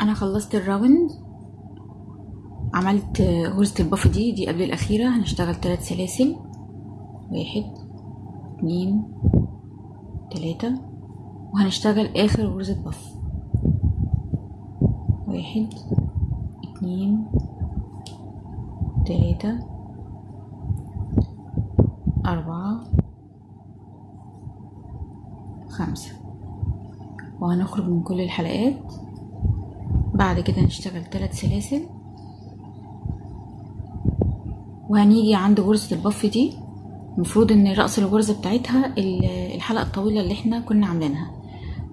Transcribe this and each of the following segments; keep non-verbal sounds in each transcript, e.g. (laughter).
أنا خلصت ال round. عملت غرزة ال puff دي دي قبل الأخيرة. هنشتغل تلات سلاسل. واحد اتنين تلاتة. وهنشتغل آخر غرزة puff. واحد اتنين تلاتة أربعة خمسة. وهنخرج من كل الحلقات. بعد كده نشتغل تلات سلاسل. وهنيجي عند غرزة البف دي. المفروض إن رأس الغرزة بتاعتها الحلقة الطويلة اللي إحنا كنا عاملينها.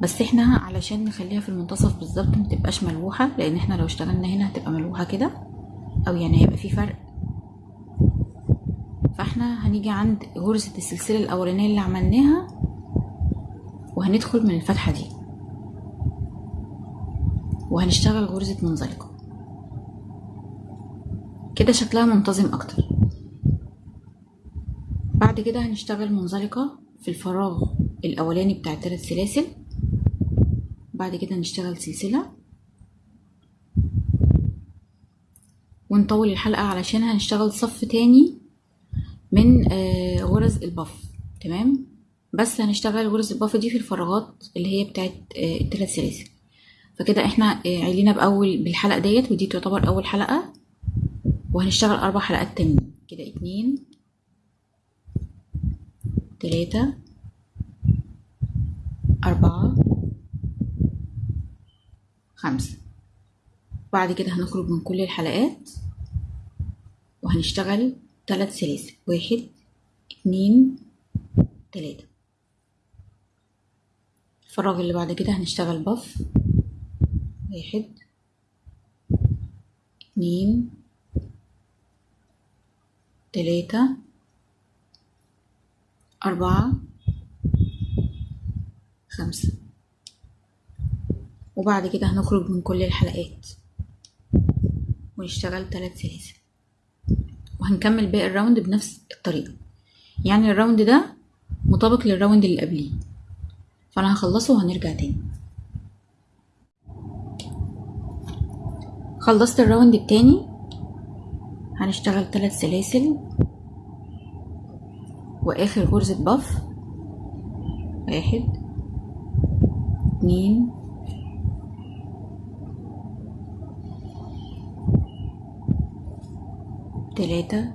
بس إحنا علشان نخليها في المنتصف بالظبط متبقاش ملوحة لأن إحنا لو اشتغلنا هنا هتبقى ملوحة كده. أو يعني هيبقى في فرق. فإحنا هنيجي عند غرزة السلسلة الأولانية اللي عملناها. وهندخل من الفتحة دي. وهنشتغل غرزة منزلقة كده شكلها منتظم أكتر. بعد كده هنشتغل منزلقة في الفراغ الأولاني بتاع الثلاث سلاسل. بعد كده نشتغل سلسلة. ونطول الحلقة علشان هنشتغل صف تاني من غرز البف تمام؟ بس هنشتغل غرز الباف دي في الفراغات اللي هي بتاعت الثلاث سلاسل. فكده إحنا علينا بأول بالحلقة ديت ودي تعتبر أول حلقة وهنشتغل أربع حلقات تانيين. كده اتنين تلاتة أربعة خمسة. بعد كده هنخرج من كل الحلقات وهنشتغل تلات سلاسل. واحد اتنين تلاتة. الفراغ اللي بعد كده هنشتغل بف. واحد. اتنين تلاتة أربعة. خمسة. وبعد كده هنخرج من كل الحلقات. ونشتغل تلات سلاسل. وهنكمل باقي ال round بنفس الطريقة. يعني ال round ده مطابق لل round اللي قبليه. فأنا هخلصه وهنرجع تاني. خلصت ال round التاني. هنشتغل تلات سلاسل. وآخر غرزة باف واحد اتنين. تلاتة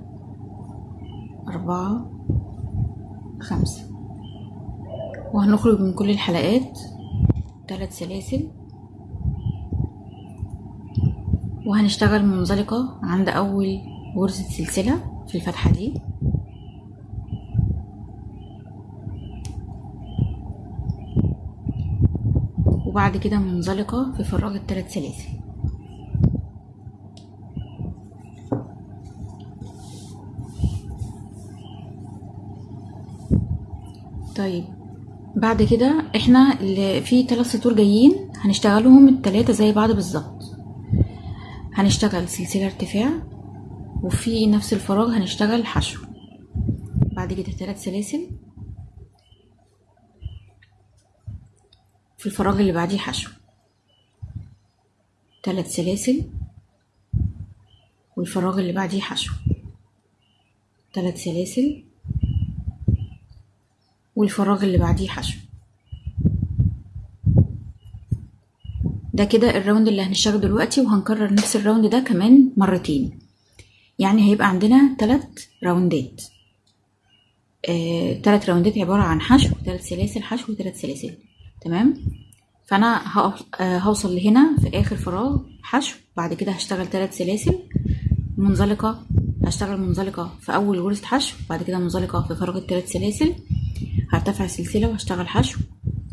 أربعة خمسة. وهنخرج من كل الحلقات ثلاث سلاسل. وهنشتغل منزلقة عند أول غرزة سلسلة في الفتحة دي. وبعد كده منزلقة في فراغ الثلاث سلاسل. طيب بعد كده إحنا اللي في ثلاث سطور جايين هنشتغلهم التلاتة زي بعض بالظبط. هنشتغل سلسلة ارتفاع وفي نفس الفراغ هنشتغل حشو. بعد كده ثلاث سلاسل. في الفراغ اللي بعديه حشو. ثلاث سلاسل. والفراغ اللي بعديه حشو. ثلاث سلاسل. والفراغ اللي بعديه حشو. ده كده ال round اللي هنشتغله دلوقتي وهنكرر نفس ال round ده كمان مرتين. يعني هيبقى عندنا تلات راوندات آه، تلات راوندات عبارة عن حشو تلات سلاسل حشو وتلات سلاسل. تمام؟ فأنا آه، هوصل لهنا في آخر فراغ حشو بعد كده هشتغل تلات سلاسل. منزلقة هشتغل منزلقة في أول غرزة حشو بعد كده منزلقة في فراغ التلات سلاسل. هرتفع سلسلة وهشتغل حشو.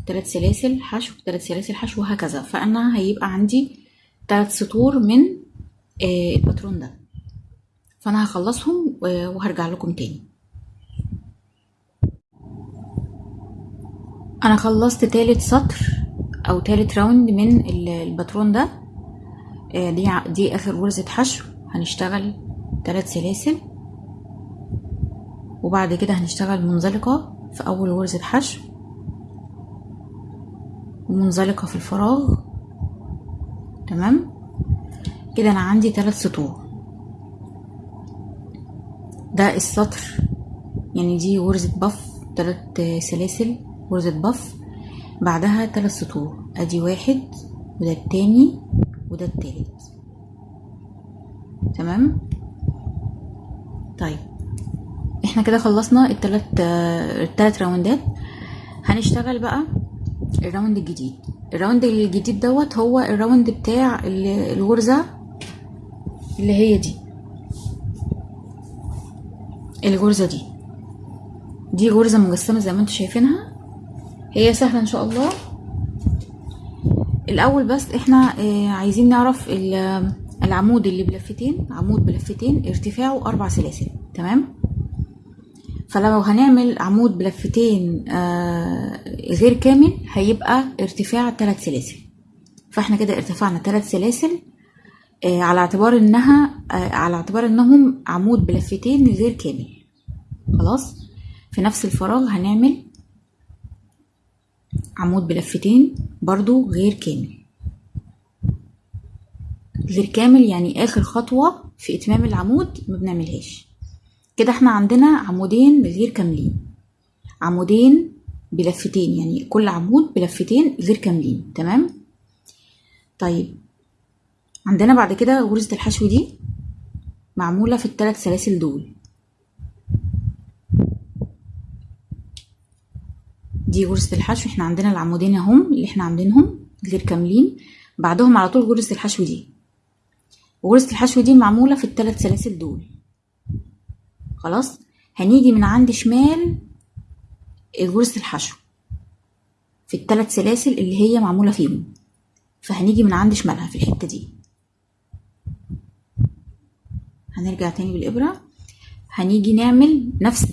تلات سلاسل حشو تلات سلاسل حشو وهكذا. فأنا هيبقى عندي تلات سطور من آه، الباترون ده. فأنا هخلصهم وهرجع لكم تاني. أنا خلصت تالت سطر أو تالت round من ال- الباترون ده. آه، دي دي آخر غرزة حشو. هنشتغل تلات سلاسل. وبعد كده هنشتغل منزلقة في أول غرزة حشو. ومنزلقة في الفراغ. تمام؟ كده أنا عندي ثلاث سطور. ده السطر يعني دي غرزة بف تلات سلاسل غرزة بف. بعدها تلات سطور. أدي واحد وده التاني وده التالت. تمام؟ طيب. إحنا كده خلصنا التلات التلات راوندات. هنشتغل بقى ال round الجديد. ال round الجديد دوت هو ال round بتاع الغرزة اللي هي دي. الغرزة دي. دي غرزة مجسمة زي ما أنتوا شايفينها. هي سهلة إن شاء الله. الأول بس إحنا آه عايزين نعرف العمود اللي بلفتين عمود بلفتين ارتفاعه أربع سلاسل. تمام؟ فلو هنعمل عمود بلفتين آه غير كامل هيبقى ارتفاع ثلاث سلاسل. فاحنا كده ارتفعنا ثلاث سلاسل آه على اعتبار انها آه على اعتبار انهم عمود بلفتين غير كامل. خلاص؟ في نفس الفراغ هنعمل عمود بلفتين برضو غير كامل. غير كامل يعني آخر خطوة في إتمام العمود ما بنعملهاش. كده إحنا عندنا عمودين غير كاملين. عمودين بلفتين يعني كل عمود بلفتين غير كاملين تمام؟ طيب عندنا بعد كده غرزة الحشو دي معمولة في الثلاث سلاسل دول. دي غرزة الحشو إحنا عندنا العمودين اهم اللي إحنا عاملينهم غير كاملين. بعدهم على طول غرزة الحشو دي. وغرزة الحشو دي معمولة في الثلاث سلاسل دول. خلاص؟ هنيجي من عند شمال غرزة الحشو في الثلاث سلاسل اللي هي معمولة فيهم. فهنيجي من عند شمالها في الحتة دي. هنرجع تاني بالإبرة. هنيجي نعمل نفس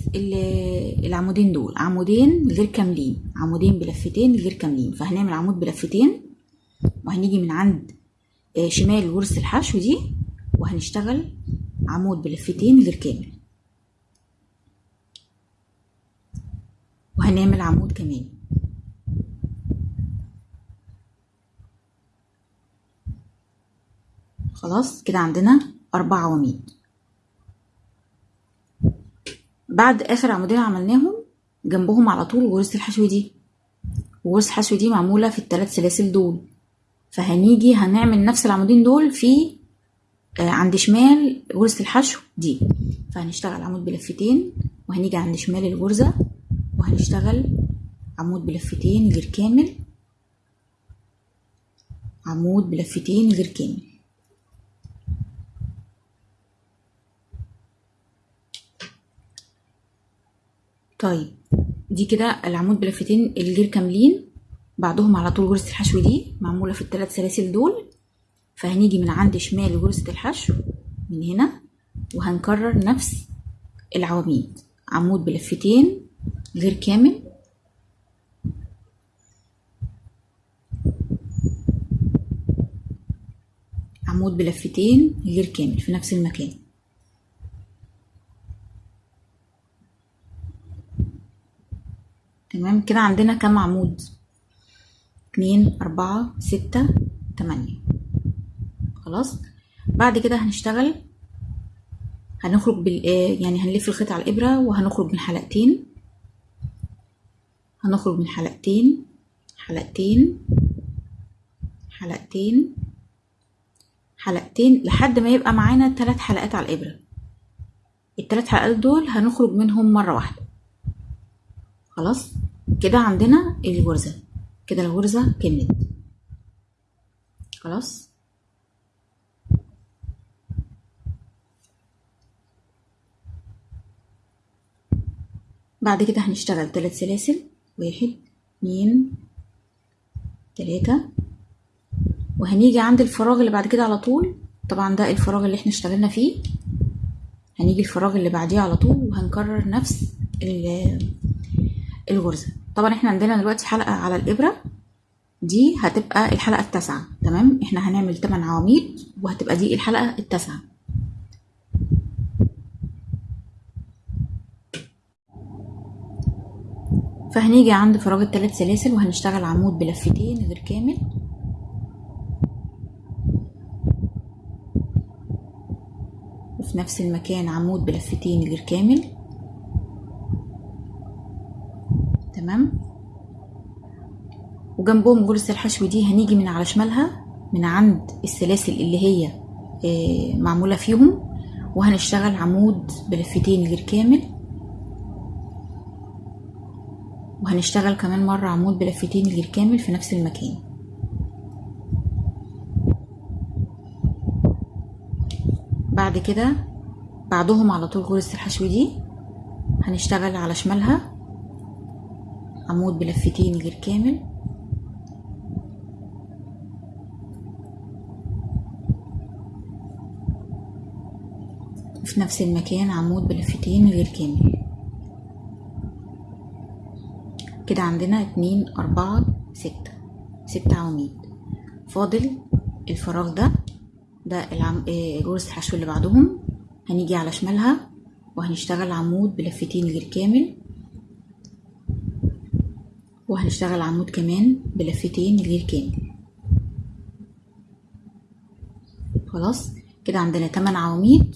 العمودين دول. عمودين غير كاملين. عمودين بلفتين غير كاملين. فهنعمل عمود بلفتين وهنيجي من عند شمال غرزة الحشو دي وهنشتغل عمود بلفتين غير كامل. وهنعمل عمود كمان. خلاص كده عندنا أربع عواميد. بعد آخر عمودين عملناهم جنبهم على طول غرزة الحشو دي. وغرزة الحشو دي معمولة في الثلاث سلاسل دول. فهنيجي هنعمل نفس العمودين دول في آه عند شمال غرزة الحشو دي. فهنشتغل عمود بلفتين وهنيجي عند شمال الغرزة. وهنشتغل عمود بلفتين غير كامل. عمود بلفتين غير كامل. طيب دي كده العمود بلفتين الغير كاملين. بعدهم على طول غرزة الحشو دي معمولة في الثلاث سلاسل دول. فهنيجي من عند شمال غرزة الحشو من هنا وهنكرر نفس العواميد. عمود بلفتين غير كامل؟ عمود بلفتين غير كامل في نفس المكان. تمام؟ كده عندنا كم عمود؟ اتنين أربعة ستة تمانية. خلاص؟ بعد كده هنشتغل. هنخرج بال يعني هنلف الخيط على الإبرة وهنخرج من حلقتين. هنخرج من حلقتين. حلقتين. حلقتين. حلقتين لحد ما يبقى معانا تلات حلقات على الإبرة. التلات حلقات دول هنخرج منهم مرة واحدة. خلاص؟ كده عندنا الغرزة كده الغرزة كملت. خلاص؟ بعد كده هنشتغل تلات سلاسل. واحد اتنين تلاتة. وهنيجي عند الفراغ اللي بعد كده على طول. طبعا ده الفراغ اللي إحنا اشتغلنا فيه. هنيجي الفراغ اللي بعديه على طول وهنكرر نفس الغرزة. طبعا إحنا عندنا دلوقتي حلقة على الإبرة. دي هتبقى الحلقة التاسعة تمام؟ إحنا هنعمل 8 عواميد وهتبقى دي الحلقة التاسعة. فهنيجي عند فراغ التلات سلاسل وهنشتغل عمود بلفتين غير كامل. وفي نفس المكان عمود بلفتين غير كامل. تمام؟ وجنبهم جلسة الحشو دي هنيجي من على شمالها من عند السلاسل اللي هي آه، معمولة فيهم وهنشتغل عمود بلفتين غير كامل. وهنشتغل كمان مرة عمود بلفتين غير كامل في نفس المكان. بعد كده بعدهم على طول غرزة الحشو دي. هنشتغل على شمالها. عمود بلفتين غير كامل. في نفس المكان عمود بلفتين غير كامل. كده عندنا اتنين أربعة ستة. ستة عواميد. فاضل الفراغ ده ده العم... آه، غرزة الحشو اللي بعدهم. هنيجي على شمالها وهنشتغل عمود بلفتين غير كامل. وهنشتغل عمود كمان بلفتين غير كامل. خلاص؟ كده عندنا 8 عواميد.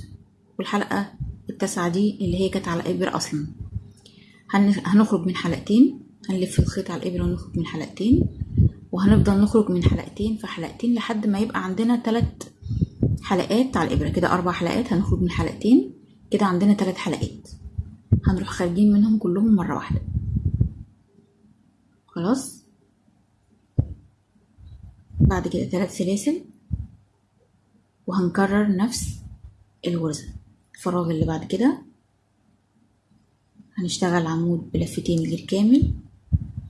والحلقة التاسعة دي اللي هي كانت على إبرة أصلا. هن- هنخرج من حلقتين. هنلف الخيط على الإبرة ونخرج من حلقتين وهنفضل نخرج من حلقتين في حلقتين لحد ما يبقى عندنا تلات حلقات على الإبرة. كده أربع حلقات هنخرج من حلقتين. كده عندنا تلات حلقات. هنروح خارجين منهم كلهم مرة واحدة. خلاص؟ بعد كده تلات سلاسل. وهنكرر نفس الغرزة الفراغ اللي بعد كده. هنشتغل عمود بلفتين غير كامل.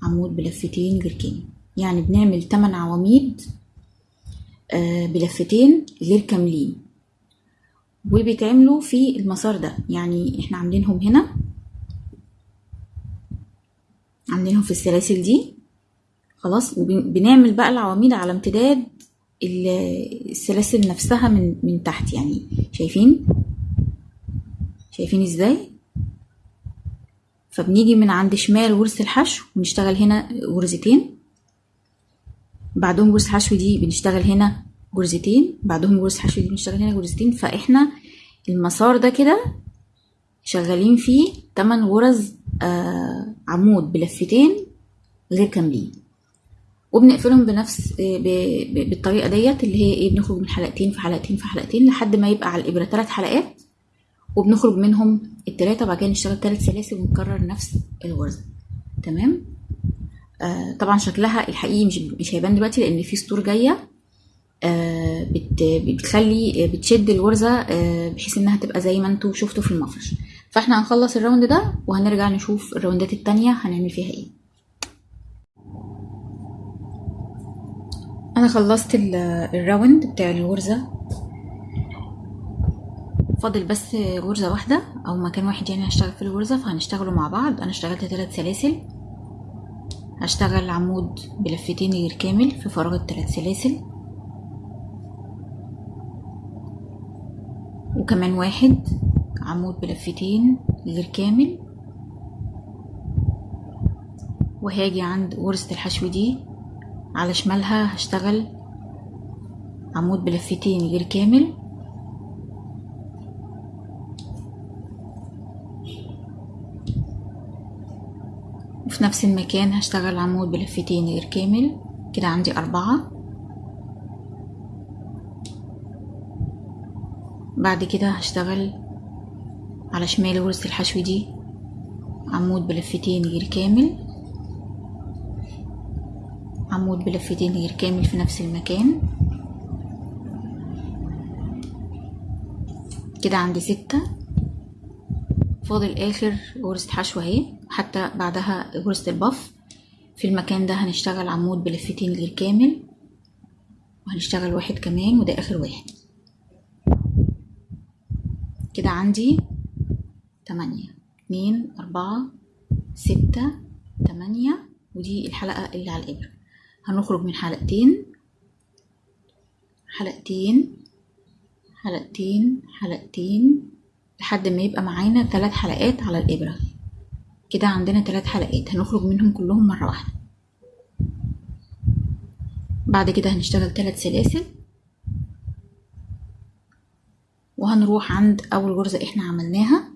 عمود بلفتين غير يعني بنعمل 8 عواميد آه، بلفتين غير كاملين. وبيتعملوا في المسار ده. يعني إحنا عاملينهم هنا. عاملينهم في السلاسل دي. خلاص. وبنعمل بقى العواميد على امتداد ال- السلاسل نفسها من من تحت. يعني شايفين؟ شايفين إزاي؟ فبنيجي من عند شمال غرزة الحشو ونشتغل هنا غرزتين بعدهم غرزة الحشو دي بنشتغل هنا غرزتين بعدهم غرزة الحشو دي بنشتغل هنا غرزتين فإحنا المسار ده كده شغالين فيه 8 غرز آه عمود بلفتين غير كاملين. وبنقفلهم بنفس بالطريقة ديت اللي هي إيه بنخرج من حلقتين في حلقتين في حلقتين لحد ما يبقى على الإبرة ثلاث حلقات. وبنخرج منهم التلاتة بعد كده نشتغل تلات سلاسل ونكرر نفس الغرزة تمام؟ آه طبعا شكلها الحقيقي مش مش هيبان دلوقتي لأن في سطور جاية. آه بت بتخلي بتشد الغرزه آه بحيث إنها تبقى زي ما أنتوا شفتوا في المفرش. فإحنا هنخلص ال round ده وهنرجع نشوف الراوندات التانية هنعمل فيها إيه. أنا خلصت ال- ال round بتاع الغرزه فاضل بس غرزة واحدة. أو مكان واحد يعني هشتغل في الغرزة فهنشتغلوا مع بعض. أنا اشتغلت ثلاث سلاسل. هشتغل عمود بلفتين غير كامل في فراغ الثلاث سلاسل. وكمان واحد عمود بلفتين غير كامل. وهاجي عند غرزة الحشو دي. على شمالها هشتغل عمود بلفتين غير كامل. نفس المكان هشتغل عمود بلفتين غير كامل. كده عندي أربعة. بعد كده هشتغل على شمال غرزة الحشو دي عمود بلفتين غير كامل. عمود بلفتين غير كامل في نفس المكان. كده عندي ستة. فاضل آخر غرزة حشو أهي. حتى بعدها غرزة البف في المكان ده هنشتغل عمود بلفتين غير كامل. وهنشتغل واحد كمان وده آخر واحد. كده عندي تمانية. اتنين أربعة ستة تمانية. ودي الحلقة اللي على الابرة هنخرج من حلقتين. حلقتين حلقتين حلقتين. لحد ما يبقى معانا ثلاث حلقات على الإبرة. كده عندنا ثلاث حلقات. هنخرج منهم كلهم مرة واحدة. بعد كده هنشتغل ثلاث سلاسل. وهنروح عند أول غرزة إحنا عملناها.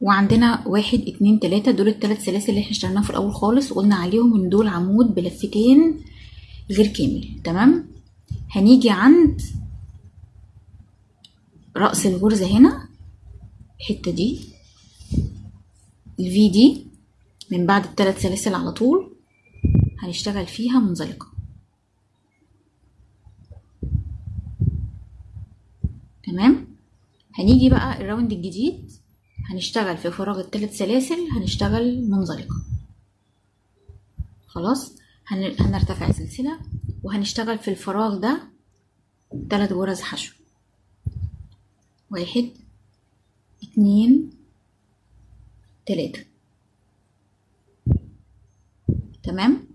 وعندنا واحد اتنين تلاتة. دول التلات سلاسل اللي إحنا اشتغلناهم في الأول خالص. وقلنا عليهم إن دول عمود بلفتين غير كامل تمام؟ هنيجي عند رأس الغرزة هنا الحتة دي ال V دي من بعد التلات سلاسل على طول هنشتغل فيها منزلقة. تمام؟ هنيجي بقى ال round الجديد هنشتغل في فراغ التلات سلاسل هنشتغل منزلقة. خلاص؟ هن... هنرتفع سلسلة وهنشتغل في الفراغ ده تلات غرز حشو. واحد اتنين تلاتة. تمام؟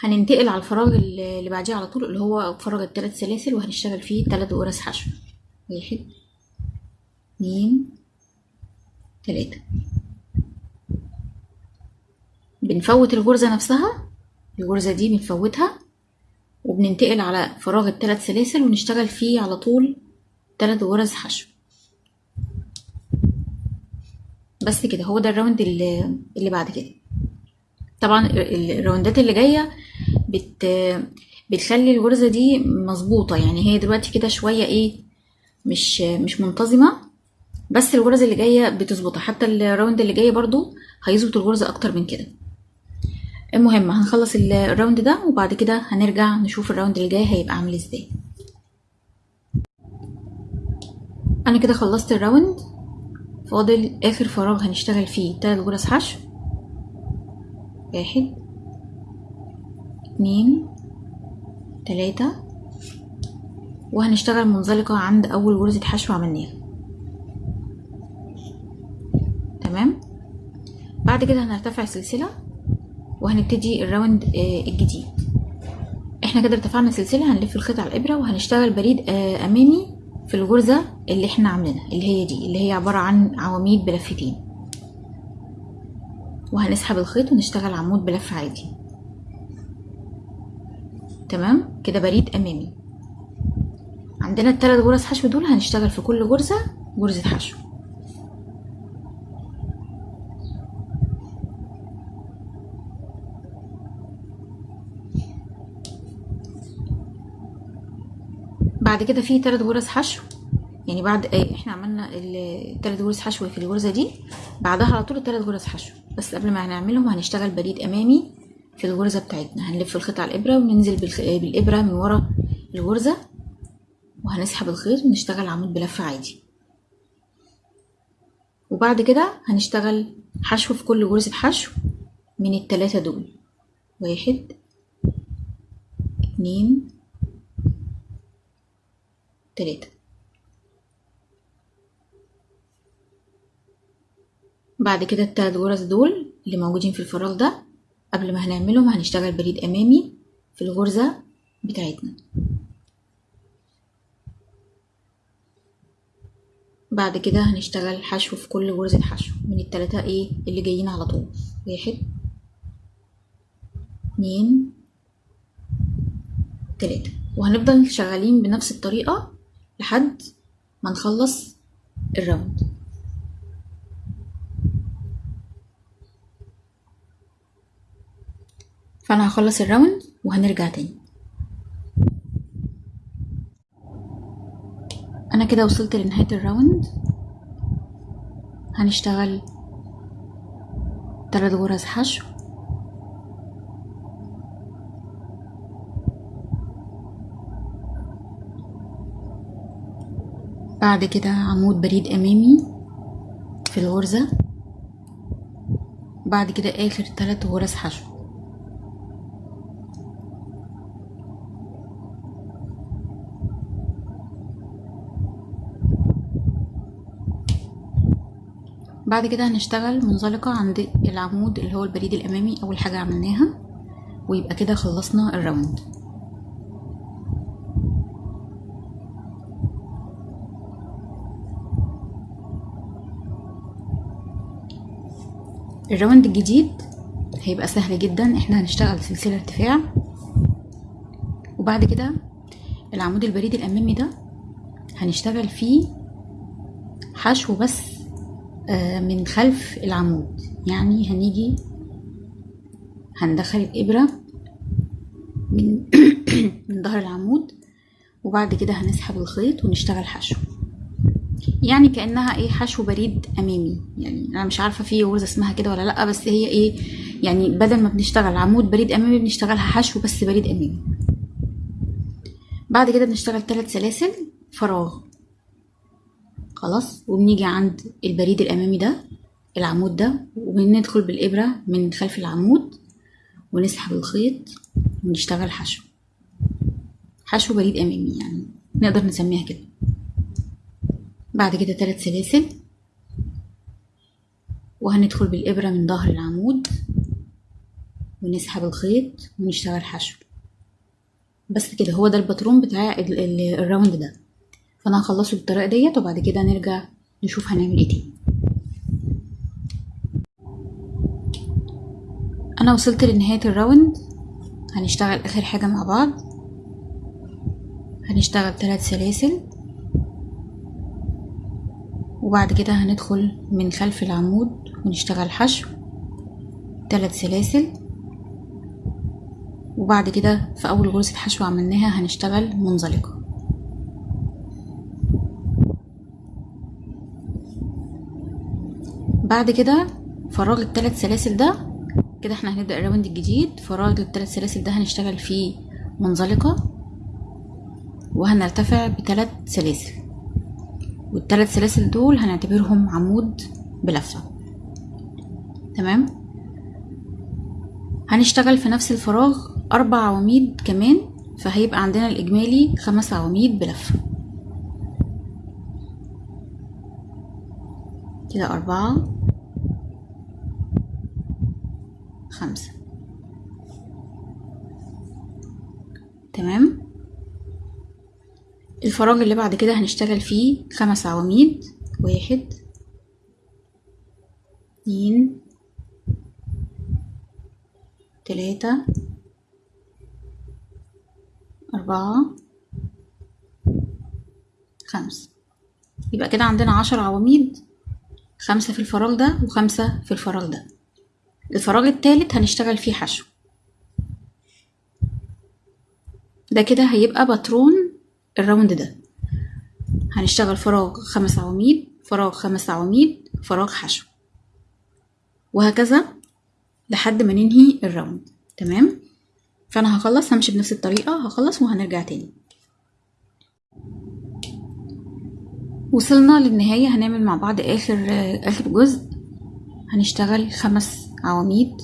هننتقل على الفراغ اللي بعديه على طول اللي هو فراغ التلات سلاسل وهنشتغل فيه تلات غرز حشو. واحد اتنين تلاتة. بنفوت الغرزة نفسها الغرزة دي بنفوتها وبننتقل على فراغ التلات سلاسل ونشتغل فيه على طول تلات غرز حشو. بس كده هو ده ال round اللي, اللي بعد كده. طبعا الراوندات اللي جاية بت بتخلي الغرزة دي مظبوطة. يعني هي دلوقتي كده شوية إيه مش مش منتظمة بس الغرز اللي جاية بتظبطها. حتى ال round اللي جاي برضو هيظبط الغرزة أكتر من كده. المهم هنخلص ال round ده وبعد كده هنرجع نشوف ال round اللي جاي هيبقى عامل إزاي. أنا كده خلصت ال round فاضل آخر فراغ هنشتغل فيه تلات غرز حشو. واحد اتنين تلاتة. وهنشتغل منزلقة عند أول غرزة حشو عملناها تمام؟ بعد كده هنرتفع سلسلة وهنبتدي الراوند الجديد. إحنا كده ارتفعنا سلسلة هنلف الخيط على الإبرة وهنشتغل بريد أمامي في الغرزة اللي إحنا عاملينها اللي هي دي اللي هي عبارة عن عواميد بلفتين وهنسحب الخيط ونشتغل عمود بلف عادي. تمام؟ كده بريد أمامي. عندنا التلات غرز حشو دول هنشتغل في كل غرزة غرزة حشو. بعد كده في تلات غرز حشو. يعني بعد إيه إحنا عملنا التلات غرز حشو في الغرزة دي. بعدها على طول التلات غرز حشو. بس قبل ما هنعملهم هنشتغل بريد أمامي في الغرزة بتاعتنا. هنلف الخيط على الإبرة وننزل بالإبرة من ورا الغرزة. وهنسحب الخيط ونشتغل عمود بلف عادي. وبعد كده هنشتغل حشو في كل غرزة حشو من التلاتة دول. واحد اتنين تلاتة بعد كده التلات غرز دول اللي موجودين في الفراغ ده قبل ما هنعملهم هنشتغل بريد أمامي في الغرزة بتاعتنا. بعد كده هنشتغل حشو في كل غرزة حشو من التلاتة إيه؟ اللي جايين على طول. واحد اتنين تلاتة. وهنفضل شغالين بنفس الطريقة لحد ما نخلص ال round. فأنا هخلص ال round وهنرجع تاني. أنا كده وصلت لنهاية ال round. هنشتغل تلات غرز حشو. بعد كده عمود بريد أمامي في الغرزة. بعد كده آخر تلات غرز حشو. بعد كده هنشتغل منزلقة عند العمود اللي هو البريد الأمامي أول حاجة عملناها ويبقى كده خلصنا الراوند. الراوند الجديد هيبقى سهل جدا. إحنا هنشتغل سلسلة ارتفاع. وبعد كده العمود البريد الأمامي ده هنشتغل فيه حشو بس آه، من خلف العمود. يعني هنيجي هندخل الإبرة من (coughs) من ظهر العمود. وبعد كده هنسحب الخيط ونشتغل حشو. يعني كأنها إيه حشو بريد أمامي. يعني أنا مش عارفة في غرزه اسمها كده ولا لأ بس هي إيه يعني بدل ما بنشتغل عمود بريد أمامي بنشتغلها حشو بس بريد أمامي. بعد كده بنشتغل ثلاث سلاسل فراغ. خلاص؟ وبنيجي عند البريد الأمامي ده العمود ده وبندخل بالإبرة من خلف العمود ونسحب الخيط ونشتغل حشو. حشو بريد أمامي يعني نقدر نسميها كده. بعد كده ثلاث سلاسل. وهندخل بالإبرة من ظهر العمود ونسحب الخيط ونشتغل حشو. بس كده هو ده الباترون بتاع ال- ال- ال round ده. فأنا هخلصه بالطريقة ديت وبعد كده نرجع نشوف هنعمل إيه تاني. أنا وصلت لنهاية الراوند. هنشتغل آخر حاجة مع بعض. هنشتغل ثلاث سلاسل. وبعد كده هندخل من خلف العمود ونشتغل حشو ثلاث سلاسل. وبعد كده في أول غرزة حشو عملناها هنشتغل منزلقة. بعد كده فراغ الثلاث سلاسل ده كده إحنا هنبدأ ال round الجديد. فراغ الثلاث سلاسل ده هنشتغل فيه منزلقة وهنرتفع بثلاث سلاسل. والثلاث سلاسل دول هنعتبرهم عمود بلفة. تمام؟ هنشتغل في نفس الفراغ أربع عواميد كمان فهيبقى عندنا الإجمالي خمس عواميد بلفة. كده أربعة خمسة. تمام؟ الفراغ اللي بعد كده هنشتغل فيه خمس عواميد. واحد اتنين تلاتة أربعة خمسة يبقى كده عندنا عشر عواميد خمسة في الفراغ ده وخمسة في الفراغ ده. الفراغ التالت هنشتغل فيه حشو. ده كده هيبقى باترون ال round ده. هنشتغل فراغ خمس عواميد فراغ خمس عواميد فراغ حشو. وهكذا لحد ما ننهي ال round. تمام؟ فأنا هخلص همشي بنفس الطريقة هخلص وهنرجع تاني. وصلنا للنهاية. هنعمل مع بعض آخر آخر جزء. هنشتغل خمس عواميد.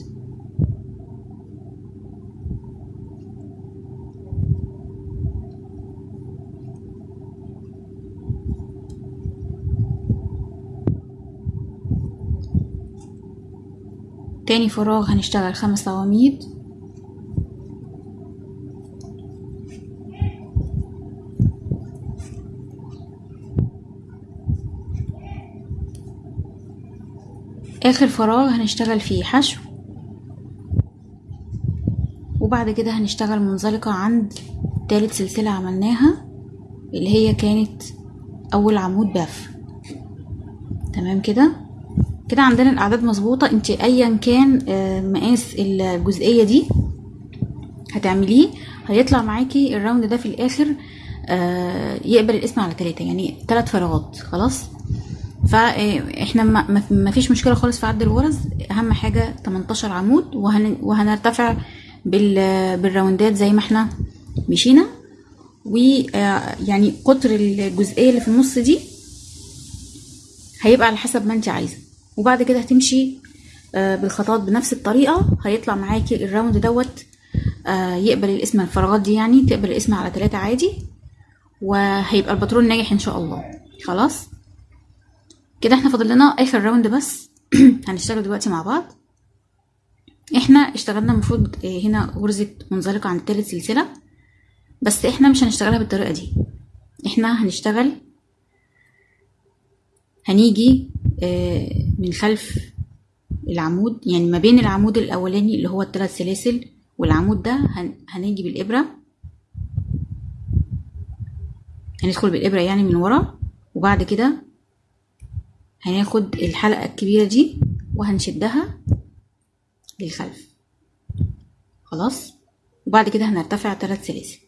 تاني فراغ هنشتغل خمس عواميد. آخر فراغ هنشتغل فيه حشو. وبعد كده هنشتغل منزلقة عند تالت سلسلة عملناها اللي هي كانت أول عمود باف. تمام كده؟ كده عندنا الأعداد مظبوطة. انت ايا كان آه، مقاس الجزئية دي هتعمليه هيطلع معاكي الراوند ده في الآخر آه، يقبل الاسم على تلاتة يعني تلات فراغات خلاص؟ فاحنا ما ما- فيش مشكلة خالص في عد الغرز أهم حاجة 18 عمود وهن وهنرتفع بال بالراوندات زي ما إحنا مشينا. ويعني قطر الجزئية اللي في النص دي هيبقى على حسب ما انت عايزة. وبعد كده هتمشي آه، بالخطوات بنفس الطريقة. هيطلع معاكي ال round دوت آه، يقبل القسمة الفراغات دي يعني تقبل القسمة على ثلاثة عادي وهيبقى الباترون ناجح إن شاء الله. خلاص؟ كده إحنا فاضل لنا آخر round بس. (clears throat) هنشتغل دلوقتي مع بعض. إحنا اشتغلنا المفروض آه، هنا غرزة منزلقة عند تالت سلسلة بس إحنا مش هنشتغلها بالطريقة دي. إحنا هنشتغل هنيجي آه، من خلف العمود يعني ما بين العمود الأولاني اللي هو الثلاث سلاسل والعمود ده هن... هنيجي بالإبرة. هندخل بالإبرة يعني من ورا وبعد كده هناخد الحلقة الكبيرة دي وهنشدها للخلف. خلاص؟ وبعد كده هنرتفع ثلاث سلاسل.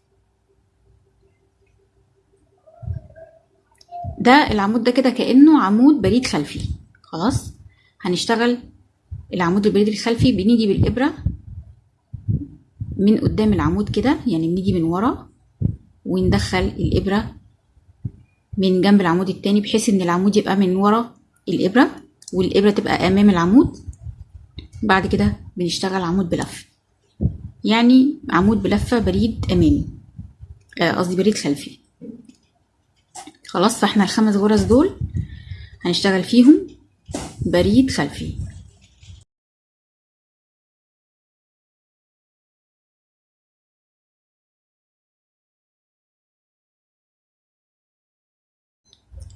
ده العمود ده كده كأنه عمود بريد خلفي. خلاص هنشتغل العمود البريد الخلفي بنيجي بالإبرة من قدام العمود كده يعني بنيجي من ورا وندخل الإبرة من جنب العمود التاني بحيث إن العمود يبقى من ورا الإبرة والإبرة تبقى أمام العمود. بعد كده بنشتغل عمود بلف يعني عمود بلفة بريد أمامي قصدي آه بريد خلفي. خلاص فإحنا الخمس غرز دول هنشتغل فيهم. بريد خلفي.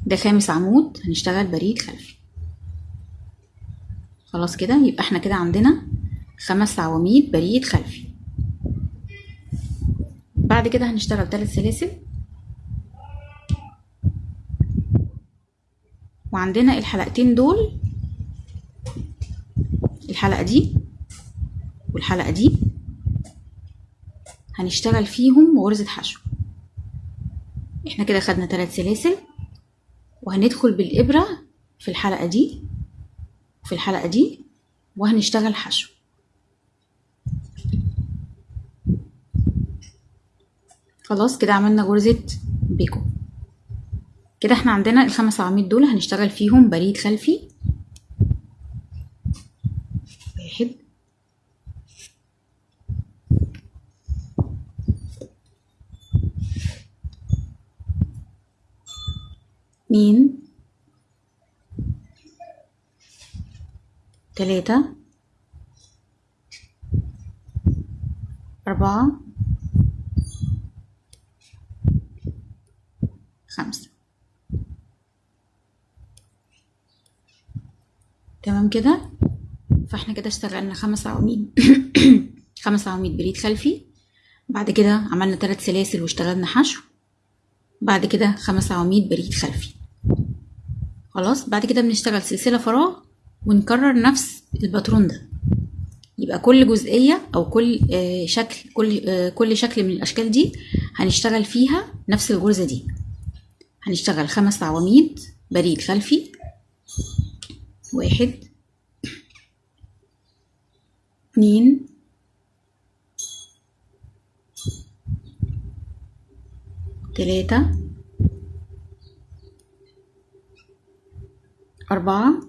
ده خامس عمود هنشتغل بريد خلفي. خلاص كده يبقى إحنا كده عندنا خمس عواميد بريد خلفي. بعد كده هنشتغل ثلاث سلاسل. وعندنا الحلقتين دول الحلقة دي والحلقة دي هنشتغل فيهم غرزة حشو. إحنا كده خدنا ثلاث سلاسل وهندخل بالإبرة في الحلقة دي في الحلقة دي وهنشتغل حشو. خلاص كده عملنا غرزة بيكو. كده إحنا عندنا الخمس عواميد دول هنشتغل فيهم بريد خلفي واحد اتنين تلاتة. أربعة. خمسة. تمام كده؟ فاحنا كده اشتغلنا خمس عواميد (coughs) خمس عواميد بريد خلفي. بعد كده عملنا ثلاث سلاسل واشتغلنا حشو. بعد كده خمس عواميد بريد خلفي. خلاص بعد كده بنشتغل سلسلة فراغ ونكرر نفس الباترون ده. يبقى كل جزئية أو كل آه شكل كل آه كل شكل من الأشكال دي هنشتغل فيها نفس الغرزة دي. هنشتغل خمس عواميد بريد خلفي واحد اتنين تلاتة أربعة.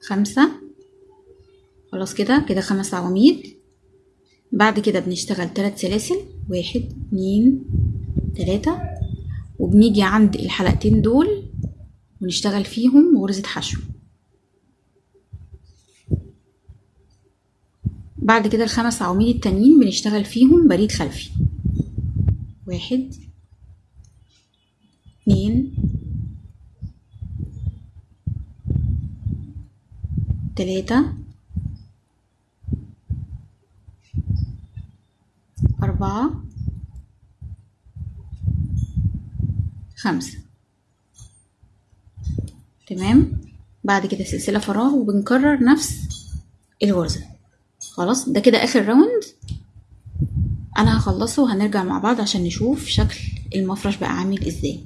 خمسة. خلاص كده كده خمس عواميد. بعد كده بنشتغل تلات سلاسل. واحد اتنين تلاتة. وبنيجي عند الحلقتين دول ونشتغل فيهم غرزة حشو. بعد كده الخمس عواميد التانيين بنشتغل فيهم بريد خلفي. واحد اتنين تلاتة. أربعة. خمسة. تمام؟ بعد كده سلسلة فراغ وبنكرر نفس الغرزة خلاص؟ ده كده آخر round أنا هخلصه وهنرجع مع بعض عشان نشوف شكل المفرش بقى عامل إزاي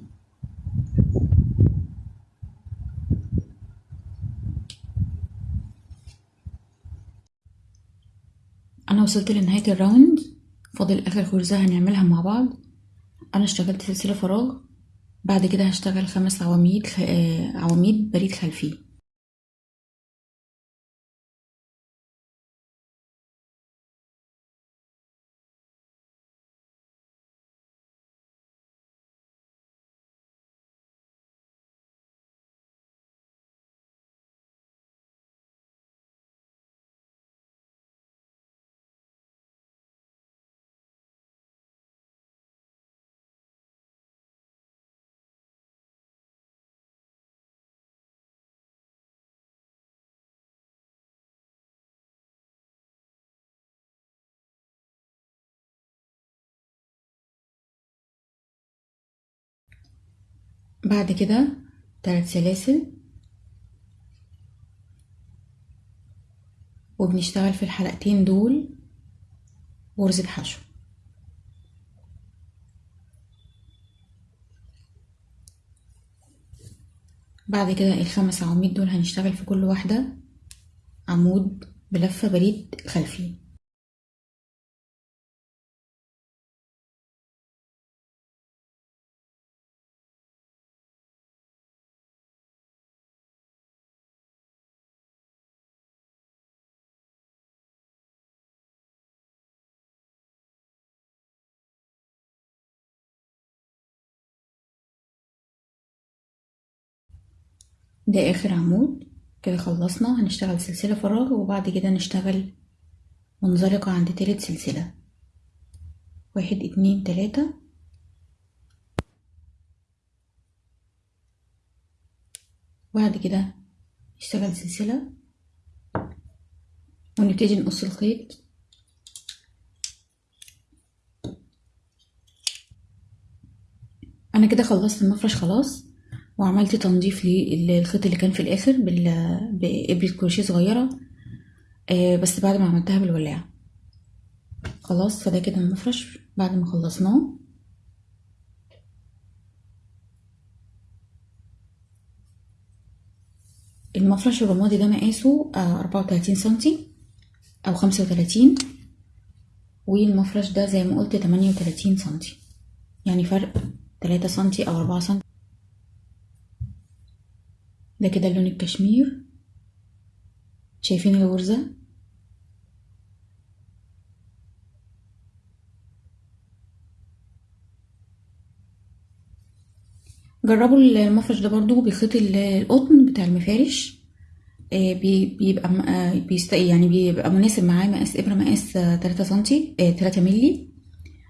أنا وصلت لنهاية ال round. فاضل آخر غرزة هنعملها مع بعض. أنا اشتغلت سلسلة فراغ. بعد كده هشتغل خمس عواميد خ... عواميد بريد خلفي. بعد كده تلات سلاسل. وبنشتغل في الحلقتين دول غرزة حشو بعد كده الخمس عواميد دول هنشتغل في كل واحدة. عمود بلفة بريد خلفي ده آخر عمود. كده خلصنا. هنشتغل سلسلة فراغ وبعد كده نشتغل منزلقة عند تالت سلسلة. واحد اتنين تلاتة. بعد كده نشتغل سلسلة. ونبتدي نقص الخيط. أنا كده خلصت المفرش خلاص. وعملت تنظيف للخيط اللي كان في الآخر بإبرة كروشيه صغيرة. آه بس بعد ما عملتها بالولاعة. خلاص فده كده المفرش بعد ما خلصناه. المفرش الرمادي ده مقاسه أربعة وتلاتين سنتي أو خمسة وتلاتين. والمفرش ده زي ما قلت تمانية وتلاتين سنتي. يعني فرق تلاتة سنتي أو أربعة سنتي. ده كده لون الكشمير. شايفين الغرزة؟ جربوا المفرش ده برضو بخيط القطن بتاع المفارش. بيبقى بيست يعني بيبقى مناسب معاه مقاس إبرة مقاس تلاتة سنتي تلاتة ملي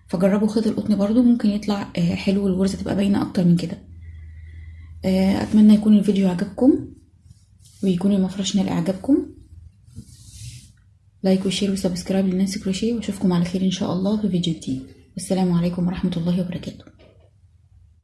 فجربوا خيط القطن برضو ممكن يطلع حلو والغرزة تبقى باينة أكتر من كده. أتمنى يكون الفيديو عجبكم ويكون المفرش نال اعجابكم like و share و subscribe لنانسي كروشيه وأشوفكم على خير إن شاء الله في فيديو جديد. والسلام عليكم ورحمة الله وبركاته.